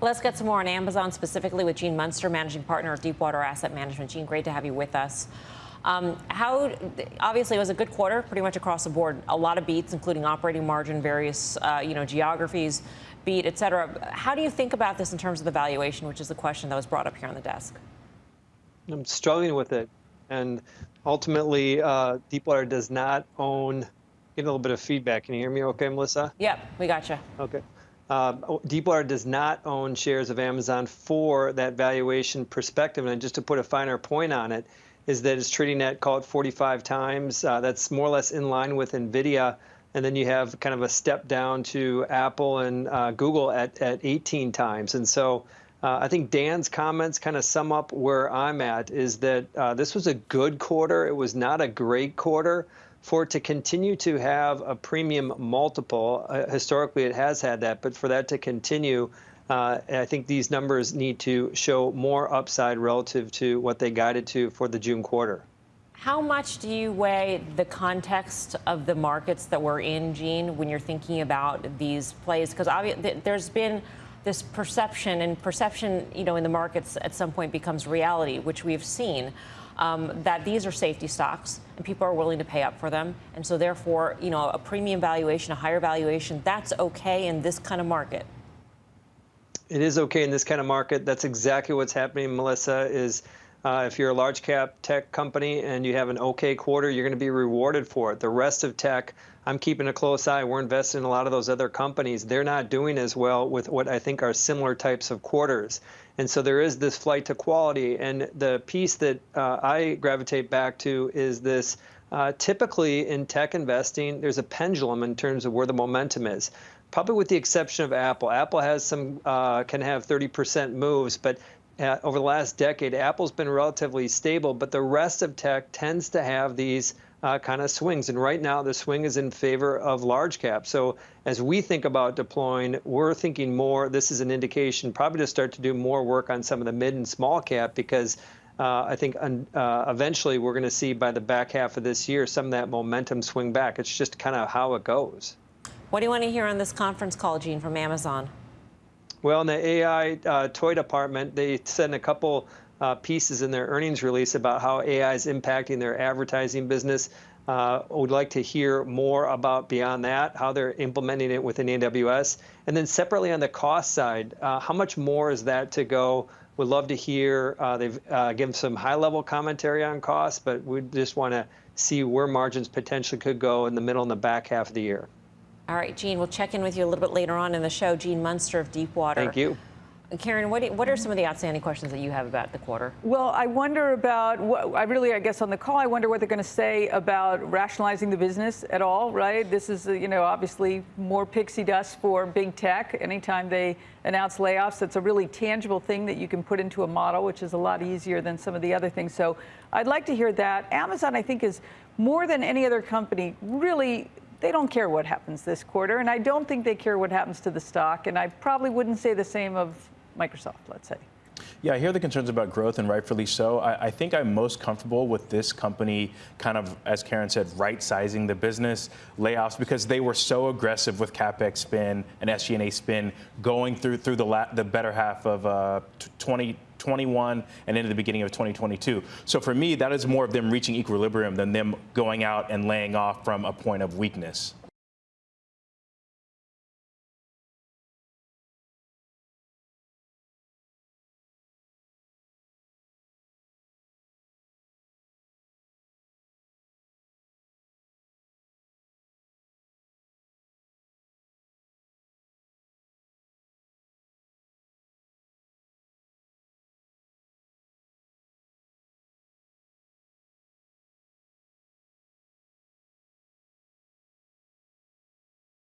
Let's get some more on Amazon, specifically with Gene Munster, managing partner of Deepwater Asset Management. Gene, great to have you with us. Um, how obviously it was a good quarter, pretty much across the board. A lot of beats, including operating margin, various uh, you know geographies beat, et cetera. How do you think about this in terms of the valuation, which is the question that was brought up here on the desk? I'm struggling with it, and ultimately, uh, Deepwater does not own. Get a little bit of feedback. Can you hear me? Okay, Melissa. Yep, we got you. Okay. Uh, Deepwater does not own shares of Amazon for that valuation perspective. And just to put a finer point on it, is that it's trading at, call it 45 times. Uh, that's more or less in line with NVIDIA. And then you have kind of a step down to Apple and uh, Google at, at 18 times. And so uh, I think Dan's comments kind of sum up where I'm at is that uh, this was a good quarter. It was not a great quarter for it to continue to have a premium multiple, uh, historically it has had that, but for that to continue, uh, I think these numbers need to show more upside relative to what they guided to for the June quarter. How much do you weigh the context of the markets that we're in, Gene, when you're thinking about these plays? Because there's been this perception, and perception, you know, in the markets at some point becomes reality, which we've seen um, that these are safety stocks and people are willing to pay up for them. And so therefore, you know, a premium valuation, a higher valuation, that's okay in this kind of market. It is okay in this kind of market. That's exactly what's happening, Melissa, is uh, if you're a large cap tech company and you have an okay quarter, you're going to be rewarded for it. The rest of tech, I'm keeping a close eye. We're investing in a lot of those other companies. They're not doing as well with what I think are similar types of quarters. And so there is this flight to quality. And the piece that uh, I gravitate back to is this uh, typically in tech investing, there's a pendulum in terms of where the momentum is. Probably with the exception of Apple. Apple has some, uh, can have 30% moves, but uh, over the last decade, Apple's been relatively stable, but the rest of tech tends to have these uh, kind of swings. And right now, the swing is in favor of large cap. So as we think about deploying, we're thinking more, this is an indication probably to start to do more work on some of the mid and small cap because uh, I think uh, eventually we're going to see by the back half of this year some of that momentum swing back. It's just kind of how it goes. What do you want to hear on this conference call, Gene, from Amazon? Well, in the AI uh, toy department, they sent a couple uh, pieces in their earnings release about how AI is impacting their advertising business. Uh, would like to hear more about beyond that, how they're implementing it within AWS. And then separately on the cost side, uh, how much more is that to go? Would love to hear. Uh, they've uh, given some high-level commentary on costs, but we just want to see where margins potentially could go in the middle and the back half of the year. All right, Gene, we'll check in with you a little bit later on in the show. Gene Munster of Deepwater. Thank you. Karen, what, what are some of the outstanding questions that you have about the quarter? Well, I wonder about, what, I really, I guess on the call, I wonder what they're going to say about rationalizing the business at all, right? This is, you know, obviously more pixie dust for big tech. Anytime they announce layoffs, that's a really tangible thing that you can put into a model, which is a lot easier than some of the other things. So I'd like to hear that. Amazon, I think, is more than any other company really they don't care what happens this quarter, and I don't think they care what happens to the stock, and I probably wouldn't say the same of Microsoft, let's say. Yeah, I hear the concerns about growth, and rightfully so. I, I, think I'm most comfortable with this company kind of, as Karen said, right-sizing the business layoffs because they were so aggressive with capex spin and SG&A spin going through through the la- the better half of uh, 2021 and into the beginning of 2022. So for me, that is more of them reaching equilibrium than them going out and laying off from a point of weakness.